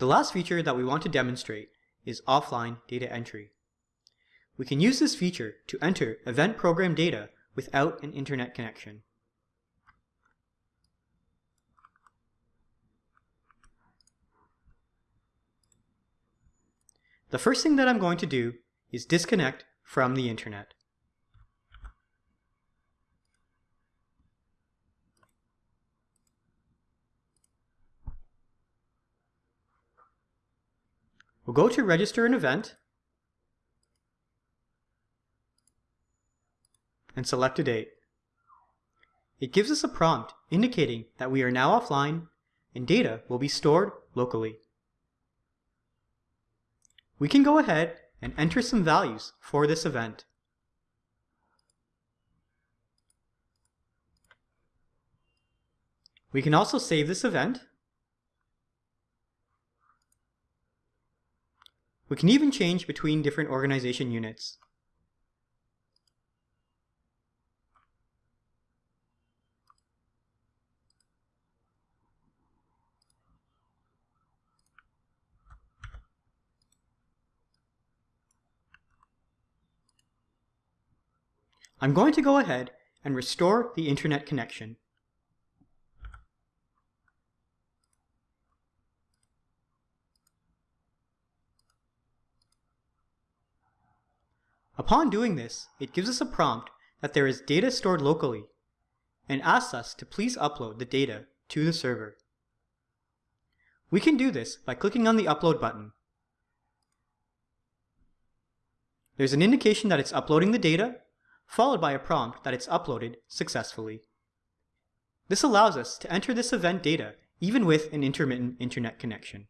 The last feature that we want to demonstrate is offline data entry. We can use this feature to enter event program data without an internet connection. The first thing that I'm going to do is disconnect from the internet. We'll go to register an event and select a date. It gives us a prompt indicating that we are now offline and data will be stored locally. We can go ahead and enter some values for this event. We can also save this event. We can even change between different organization units. I'm going to go ahead and restore the internet connection. Upon doing this, it gives us a prompt that there is data stored locally and asks us to please upload the data to the server. We can do this by clicking on the upload button. There's an indication that it's uploading the data followed by a prompt that it's uploaded successfully. This allows us to enter this event data even with an intermittent internet connection.